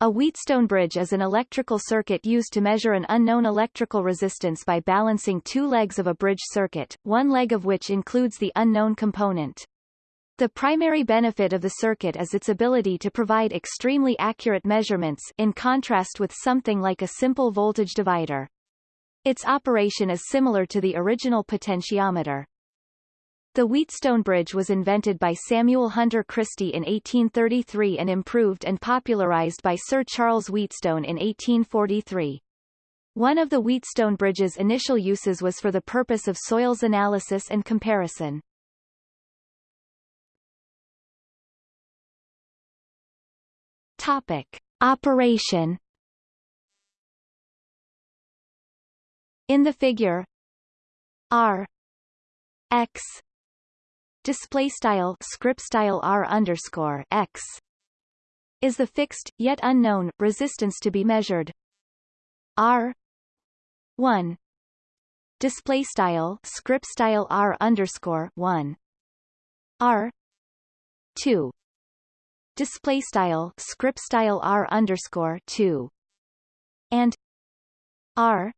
A Wheatstone bridge is an electrical circuit used to measure an unknown electrical resistance by balancing two legs of a bridge circuit, one leg of which includes the unknown component. The primary benefit of the circuit is its ability to provide extremely accurate measurements in contrast with something like a simple voltage divider. Its operation is similar to the original potentiometer. The Wheatstone Bridge was invented by Samuel Hunter Christie in 1833 and improved and popularized by Sir Charles Wheatstone in 1843. One of the Wheatstone Bridge's initial uses was for the purpose of soils analysis and comparison. Topic. Operation In the figure R X display style script style R underscore X is the fixed yet unknown resistance to be measured. R 1 display style script style R underscore 1 R 2 display style script style r underscore 2 and r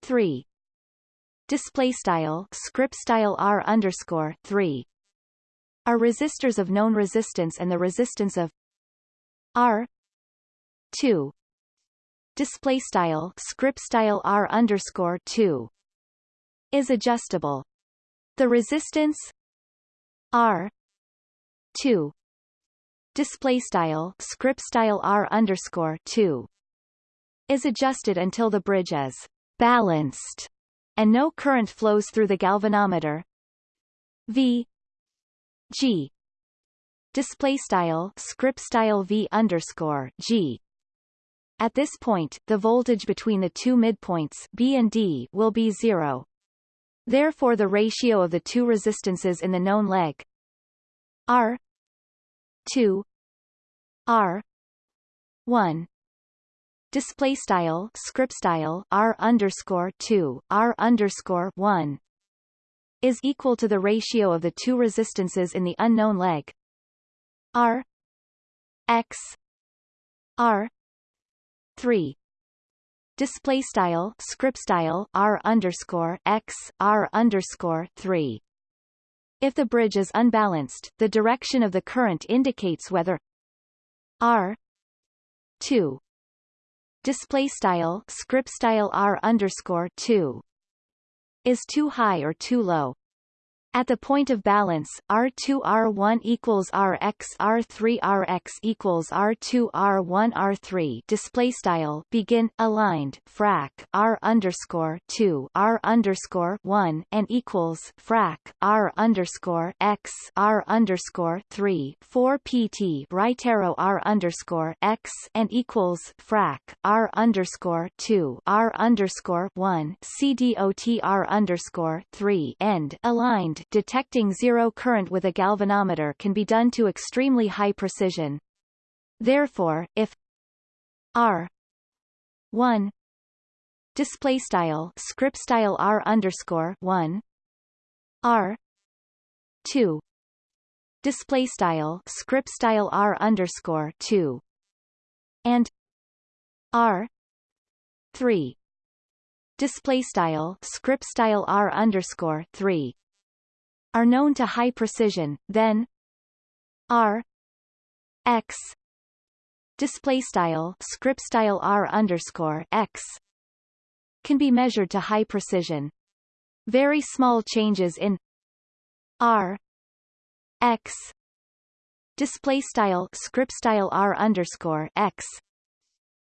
3 display style script style r underscore 3 are resistors of known resistance and the resistance of r 2 display style script style r underscore 2 is adjustable. The resistance r 2 display style script style r underscore 2 is adjusted until the bridge is balanced and no current flows through the galvanometer. V. G. Display style script style v underscore g. At this point the voltage between the two midpoints b and d will be zero. Therefore the ratio of the two resistances in the known leg r 2 r 1 display style script style r underscore 2 r underscore 1 is equal to the ratio of the two resistances in the unknown leg. R x r 3 display style script style r underscore x r underscore 3 if the bridge is unbalanced, the direction of the current indicates whether R 2 display style script style R underscore 2 is too high or too low. At the point of balance, R2 R1 equals Rx R3 Rx equals R2 R1 R3 display style begin aligned frac R underscore 2 R underscore 1 and equals frac R underscore X R underscore 3 4 PT right arrow R underscore X and equals frac R underscore 2 R underscore 1 CDOT R underscore 3 end aligned detecting zero current with a galvanometer can be done to extremely high precision. Therefore, if R 1 display style script style R underscore 1 R 2 display style script style R underscore 2 and R 3 display style script style R underscore 3 are known to high precision, then R X display style script style R underscore X can be measured to high precision. Very small changes in R X display style script style R underscore X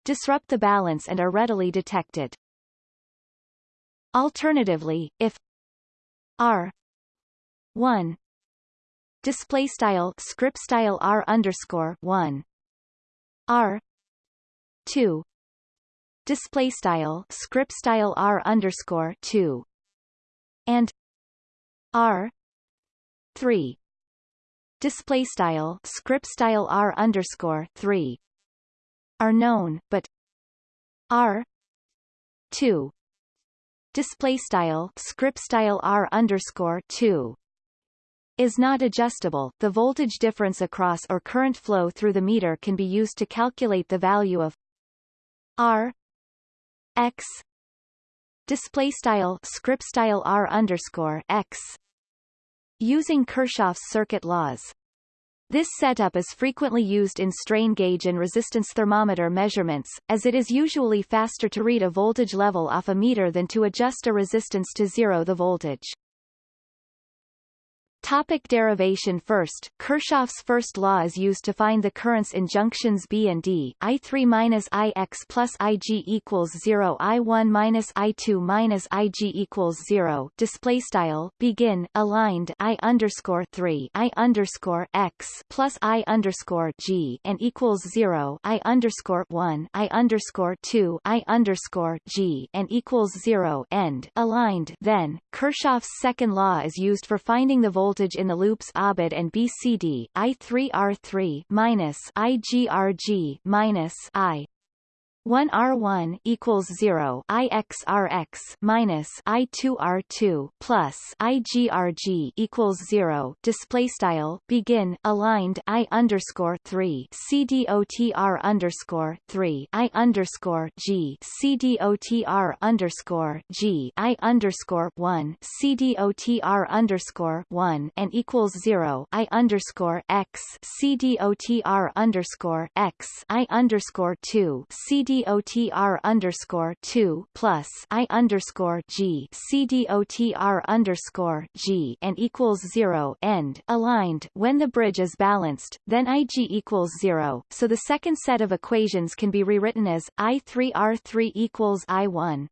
disrupt the balance and are readily detected. Alternatively, if R 1 display style script style r underscore 1 r. 2 display style script style r underscore 2 and r. 3 display style script style r underscore 3 are known but r. 2 display style script style r underscore 2 is not adjustable, the voltage difference across or current flow through the meter can be used to calculate the value of R X display style script style R underscore X using Kirchhoff's circuit laws. This setup is frequently used in strain gauge and resistance thermometer measurements, as it is usually faster to read a voltage level off a meter than to adjust a resistance to zero the voltage. Topic derivation First, Kirchhoff's first law is used to find the currents in junctions B and D. I3 minus IX plus IG equals 0 I1 minus I2 minus IG equals 0 display style begin aligned I underscore 3 I underscore X plus I underscore G and equals 0 I underscore 1 I underscore 2 I underscore G and equals 0 end aligned then, Kirchhoff's second law is used for finding the voltage voltage in the loops ABID and BCD I3R3 minus IGRG minus I 1 R1 equals 0 IXRX minus I2R2 plus IGRG equals 0 display style begin aligned I underscore 3 CDOTR underscore 3 I underscore G CDOTR underscore G I underscore 1 CDOTR underscore 1 and equals 0 I underscore X CDOTR underscore X I underscore 2 CD CDOTR underscore two plus I underscore G CDOTR underscore G and equals zero end aligned. When the bridge is balanced, then IG equals zero, so the second set of equations can be rewritten as I3R3 equals I1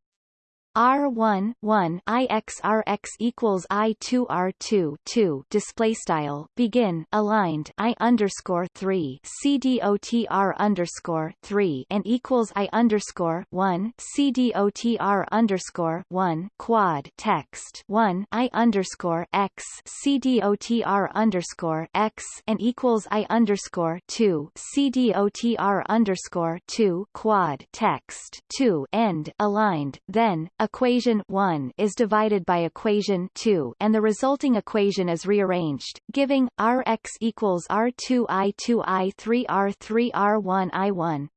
R1 1 IXRX equals I2 R2 2 display style begin aligned I underscore 3 CDOTR underscore 3 and equals I underscore 1 CDOTR underscore 1 quad text 1 I underscore X CDOTR underscore X and equals I underscore 2 CDOTR underscore 2 quad text 2 end aligned then equation 1 is divided by equation 2 and the resulting equation is rearranged, giving Rx equals R2 I2 I3 R3 R1 I1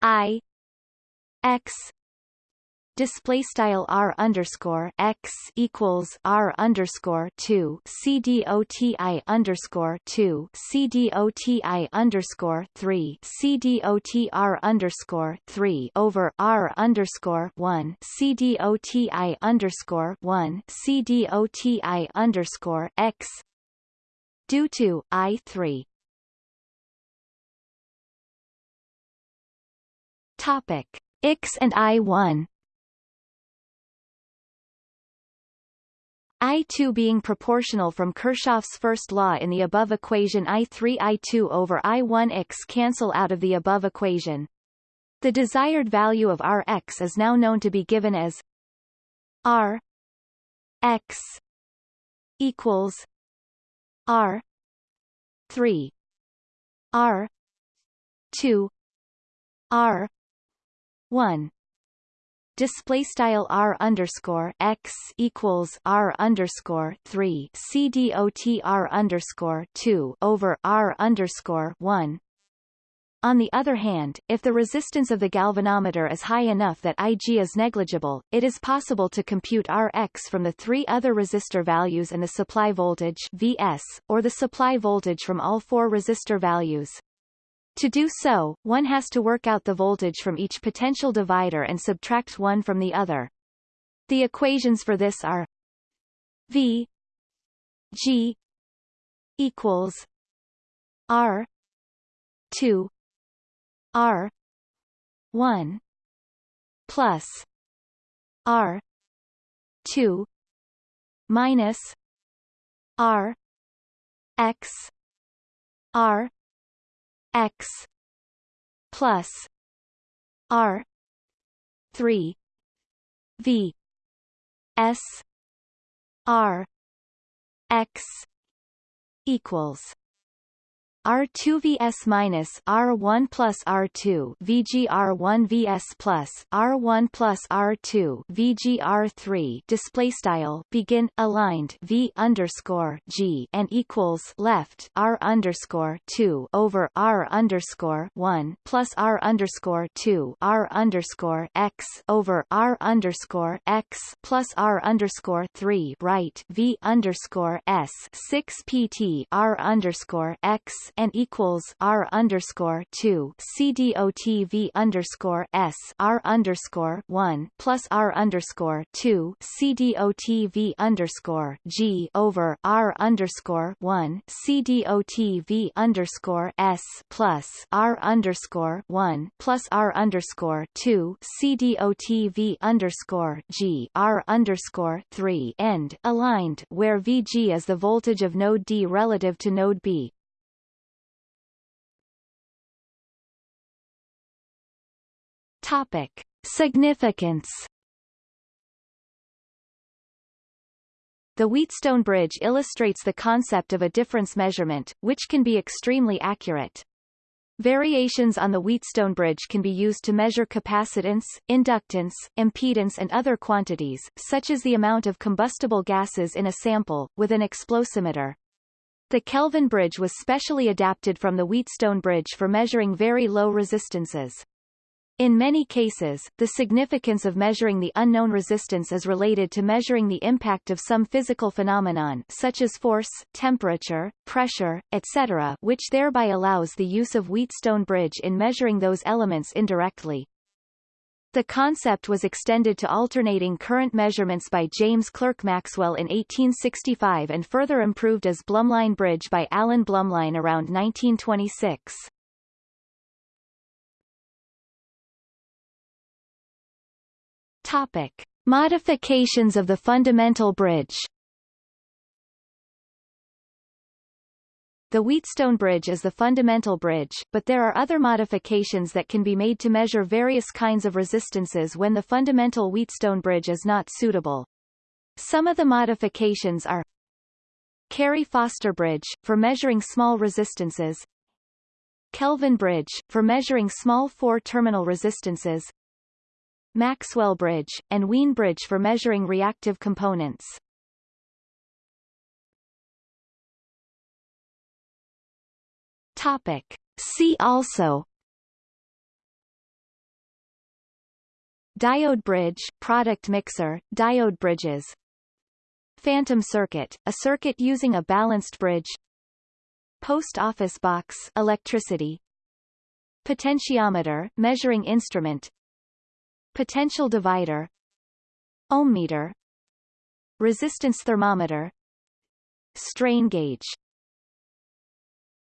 I X display style r underscore x equals r underscore two c d o t i underscore two c d o t i underscore three c d o t r underscore three over r underscore one c d o t i underscore one c d o t i underscore x due to i three. Topic X and I one I2 being proportional from Kirchhoff's first law in the above equation I3 I2 over I1x cancel out of the above equation. The desired value of Rx is now known to be given as R x equals R 3 R 2 R 1 display style r underscore x equals r underscore three c d o t r underscore two over r underscore one. On the other hand, if the resistance of the galvanometer is high enough that Ig is negligible, it is possible to compute Rx from the three other resistor values and the supply voltage Vs, or the supply voltage from all four resistor values. To do so, one has to work out the voltage from each potential divider and subtract one from the other. The equations for this are V G equals R two R one plus R two minus R X R x plus r 3 v s r x equals R2 vs minus R1 plus R2 VGR1 vs plus R1 plus R2 VGR3 display style begin aligned V underscore G and equals left R underscore 2 over R underscore 1 plus R underscore 2 R underscore X over R underscore X plus R underscore 3 right V underscore S 6 PT R underscore X and equals R underscore two CDOTV underscore S R underscore one plus R underscore two CDOTV underscore G over R underscore one CDOTV underscore S plus R underscore one plus R underscore two CDOTV underscore G R underscore three end aligned where VG is the voltage of node D relative to node B. Topic. Significance The Wheatstone bridge illustrates the concept of a difference measurement, which can be extremely accurate. Variations on the Wheatstone bridge can be used to measure capacitance, inductance, impedance and other quantities, such as the amount of combustible gases in a sample, with an explosimeter. The Kelvin bridge was specially adapted from the Wheatstone bridge for measuring very low resistances. In many cases, the significance of measuring the unknown resistance is related to measuring the impact of some physical phenomenon such as force, temperature, pressure, etc. which thereby allows the use of Wheatstone bridge in measuring those elements indirectly. The concept was extended to alternating current measurements by James Clerk Maxwell in 1865 and further improved as Blumlein Bridge by Alan Blumlein around 1926. Topic. Modifications of the fundamental bridge The Wheatstone bridge is the fundamental bridge, but there are other modifications that can be made to measure various kinds of resistances when the fundamental Wheatstone bridge is not suitable. Some of the modifications are Carey-Foster bridge, for measuring small resistances Kelvin bridge, for measuring small four-terminal resistances Maxwell bridge, and Wien bridge for measuring reactive components. Topic. See also. Diode bridge, product mixer, diode bridges. Phantom circuit, a circuit using a balanced bridge. Post office box electricity. Potentiometer, measuring instrument Potential divider Ohm meter Resistance thermometer Strain gauge